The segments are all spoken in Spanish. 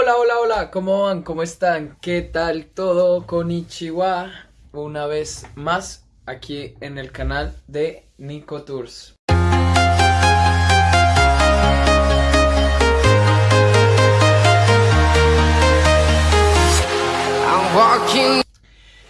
Hola, hola, hola, ¿cómo van? ¿Cómo están? ¿Qué tal todo? Konnichiwa, una vez más aquí en el canal de Nico Tours.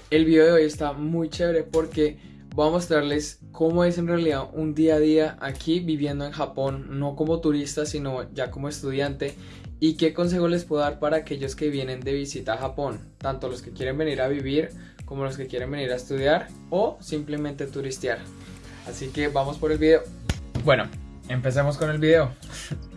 El video de hoy está muy chévere porque voy a mostrarles cómo es en realidad un día a día aquí viviendo en Japón, no como turista sino ya como estudiante y qué consejo les puedo dar para aquellos que vienen de visita a Japón, tanto los que quieren venir a vivir como los que quieren venir a estudiar o simplemente turistear. Así que vamos por el video. Bueno, empecemos con el video.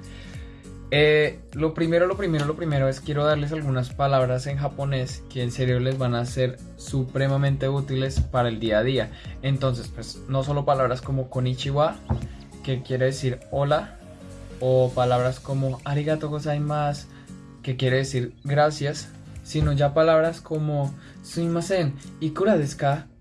Eh, lo primero, lo primero, lo primero es quiero darles algunas palabras en japonés que en serio les van a ser supremamente útiles para el día a día. Entonces, pues no solo palabras como konnichiwa, que quiere decir hola, o palabras como arigato gozaimasu, que quiere decir gracias, sino ya palabras como sumimasen y kura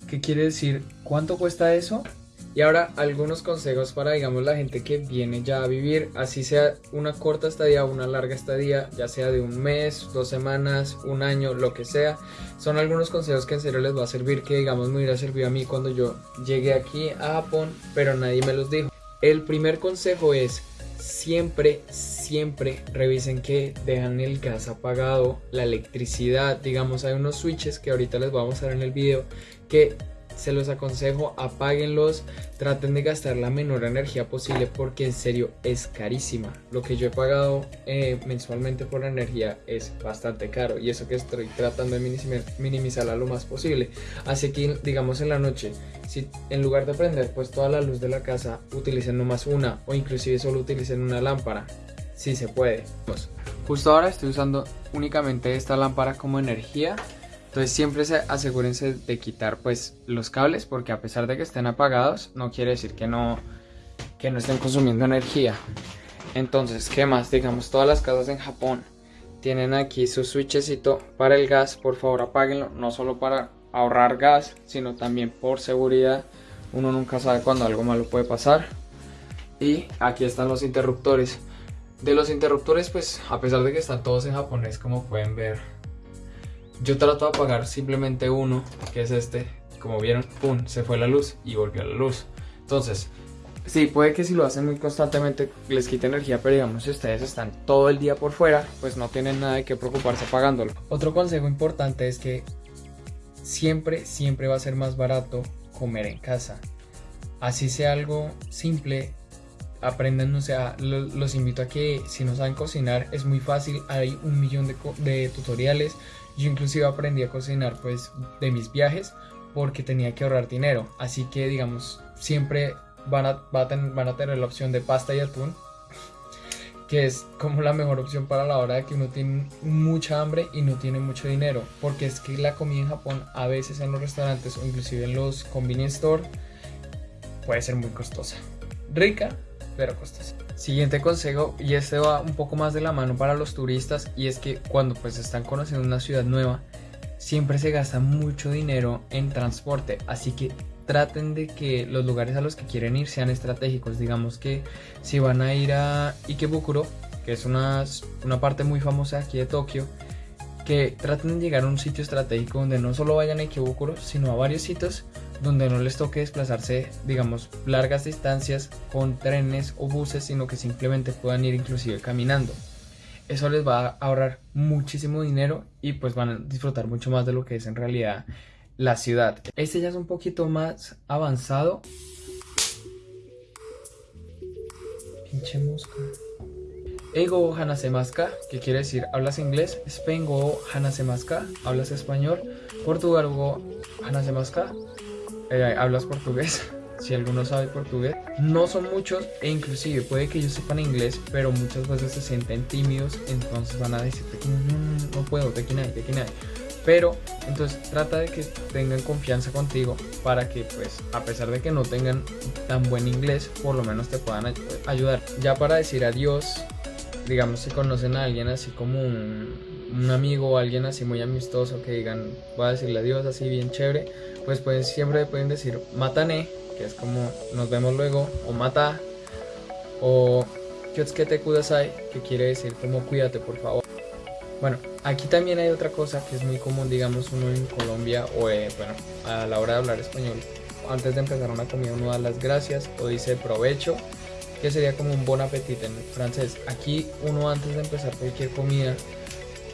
que quiere decir cuánto cuesta eso. Y ahora algunos consejos para digamos la gente que viene ya a vivir, así sea una corta estadía o una larga estadía, ya sea de un mes, dos semanas, un año, lo que sea. Son algunos consejos que en serio les va a servir, que digamos me hubiera servido a mí cuando yo llegué aquí a Japón, pero nadie me los dijo. El primer consejo es siempre, siempre revisen que dejan el gas apagado, la electricidad, digamos hay unos switches que ahorita les voy a mostrar en el video que se los aconsejo, apáguenlos, traten de gastar la menor energía posible porque en serio es carísima. Lo que yo he pagado eh, mensualmente por energía es bastante caro y eso que estoy tratando de minimizarla lo más posible. Así que digamos en la noche, si en lugar de prender pues toda la luz de la casa, utilicen nomás una o inclusive solo utilicen una lámpara, si se puede. Justo ahora estoy usando únicamente esta lámpara como energía entonces siempre se asegúrense de quitar pues los cables porque a pesar de que estén apagados no quiere decir que no, que no estén consumiendo energía. Entonces, ¿qué más? Digamos, todas las casas en Japón tienen aquí su switchecito para el gas. Por favor, apáguenlo. No solo para ahorrar gas, sino también por seguridad. Uno nunca sabe cuando algo malo puede pasar. Y aquí están los interruptores. De los interruptores, pues a pesar de que están todos en japonés, como pueden ver, yo trato de apagar simplemente uno, que es este. Como vieron, pum, se fue la luz y volvió la luz. Entonces, sí, puede que si lo hacen muy constantemente les quite energía, pero digamos si ustedes están todo el día por fuera, pues no tienen nada de que preocuparse apagándolo. Otro consejo importante es que siempre, siempre va a ser más barato comer en casa. Así sea algo simple, aprendan, o sea, los invito a que si no saben cocinar es muy fácil, hay un millón de tutoriales yo inclusive aprendí a cocinar pues de mis viajes porque tenía que ahorrar dinero. Así que digamos, siempre van a, van a tener la opción de pasta y atún que es como la mejor opción para la hora de que uno tiene mucha hambre y no tiene mucho dinero, porque es que la comida en Japón a veces en los restaurantes o inclusive en los convenience store puede ser muy costosa. Rica, pero costosa. Siguiente consejo, y este va un poco más de la mano para los turistas, y es que cuando pues están conociendo una ciudad nueva, siempre se gasta mucho dinero en transporte, así que traten de que los lugares a los que quieren ir sean estratégicos. Digamos que si van a ir a Ikebukuro, que es una, una parte muy famosa aquí de Tokio, que traten de llegar a un sitio estratégico donde no solo vayan a Ikebukuro, sino a varios sitios donde no les toque desplazarse, digamos, largas distancias con trenes o buses, sino que simplemente puedan ir inclusive caminando. Eso les va a ahorrar muchísimo dinero y pues van a disfrutar mucho más de lo que es en realidad la ciudad. Este ya es un poquito más avanzado. Pinche mosca. Ego hanasemaska, que quiere decir hablas inglés. Spain go hanasemaska, hablas español. Portugal hanasemaska, eh, hablas portugués, si alguno sabe portugués. No son muchos e inclusive puede que ellos sepan inglés, pero muchas veces se sienten tímidos, entonces van a decirte que no, no puedo, te te Pero entonces trata de que tengan confianza contigo para que pues a pesar de que no tengan tan buen inglés, por lo menos te puedan ayudar. Ya para decir adiós, digamos si conocen a alguien así como un, un amigo o alguien así muy amistoso que digan, voy a decirle adiós así bien chévere, pues, pues siempre pueden decir matane, que es como nos vemos luego, o mata, o kudasai, que quiere decir como cuídate por favor. Bueno, aquí también hay otra cosa que es muy común, digamos, uno en Colombia o, eh, bueno, a la hora de hablar español, antes de empezar una comida uno da las gracias o dice provecho, que sería como un bon appetit en francés. Aquí uno antes de empezar cualquier comida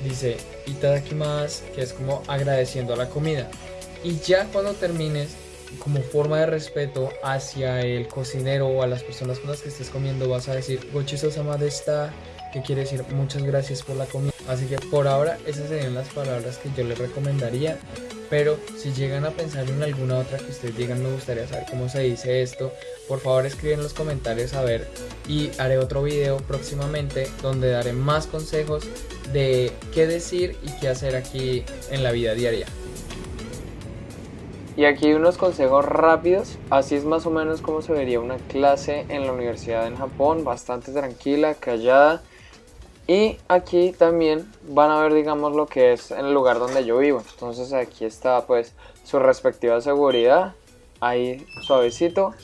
dice itadakimasu, que es como agradeciendo a la comida. Y ya cuando termines, como forma de respeto hacia el cocinero o a las personas con las que estés comiendo, vas a decir gochizo sama de esta, que quiere decir muchas gracias por la comida. Así que por ahora esas serían las palabras que yo les recomendaría. Pero si llegan a pensar en alguna otra que ustedes digan me gustaría saber cómo se dice esto, por favor escriben en los comentarios a ver y haré otro video próximamente donde daré más consejos de qué decir y qué hacer aquí en la vida diaria. Y aquí unos consejos rápidos, así es más o menos como se vería una clase en la universidad en Japón, bastante tranquila, callada y aquí también van a ver, digamos, lo que es el lugar donde yo vivo. Entonces aquí está pues su respectiva seguridad. Ahí suavecito,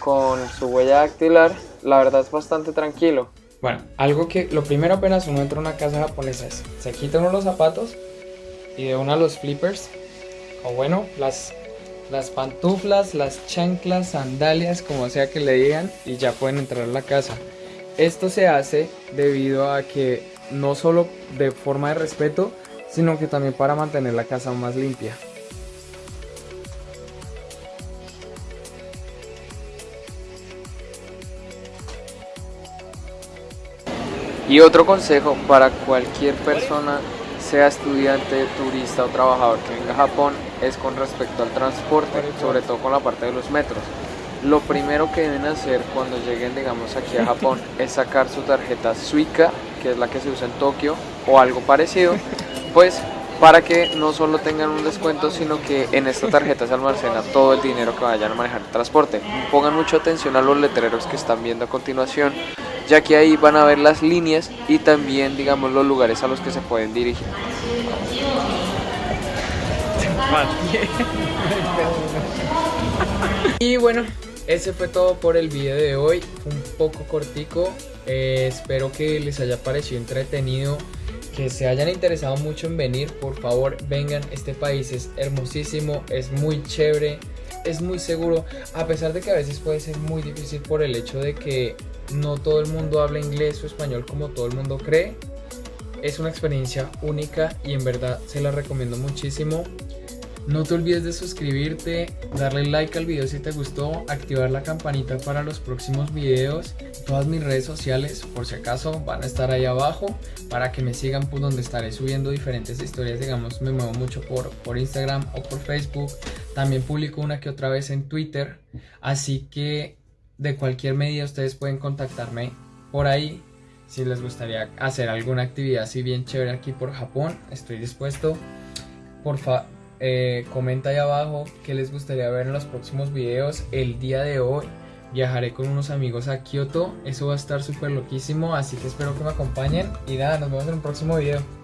con su huella dactilar. La verdad es bastante tranquilo. Bueno, algo que lo primero apenas uno entra a una casa japonesa es, se quita uno los zapatos y de una los flippers. O bueno, las, las pantuflas, las chanclas, sandalias, como sea que le digan, y ya pueden entrar a la casa. Esto se hace debido a que no solo de forma de respeto, sino que también para mantener la casa más limpia. Y otro consejo para cualquier persona, sea estudiante, turista o trabajador que venga a Japón, es con respecto al transporte, sobre todo con la parte de los metros. Lo primero que deben hacer cuando lleguen, digamos, aquí a Japón es sacar su tarjeta Suica, que es la que se usa en Tokio, o algo parecido, pues para que no solo tengan un descuento, sino que en esta tarjeta se almacena todo el dinero que vayan a manejar el transporte. Pongan mucha atención a los letreros que están viendo a continuación, ya que ahí van a ver las líneas y también, digamos, los lugares a los que se pueden dirigir. Y bueno, ese fue todo por el video de hoy, un poco cortico, eh, espero que les haya parecido entretenido, que se hayan interesado mucho en venir, por favor vengan, este país es hermosísimo, es muy chévere, es muy seguro, a pesar de que a veces puede ser muy difícil por el hecho de que no todo el mundo habla inglés o español como todo el mundo cree, es una experiencia única y en verdad se la recomiendo muchísimo. No te olvides de suscribirte, darle like al video si te gustó, activar la campanita para los próximos videos. Todas mis redes sociales, por si acaso, van a estar ahí abajo para que me sigan por donde estaré subiendo diferentes historias. Digamos, me muevo mucho por, por Instagram o por Facebook. También publico una que otra vez en Twitter. Así que de cualquier medida ustedes pueden contactarme por ahí. Si les gustaría hacer alguna actividad así bien chévere aquí por Japón, estoy dispuesto. Por favor eh, comenta ahí abajo qué les gustaría ver en los próximos videos. El día de hoy viajaré con unos amigos a Kioto. Eso va a estar súper loquísimo, así que espero que me acompañen. Y nada, nos vemos en un próximo video.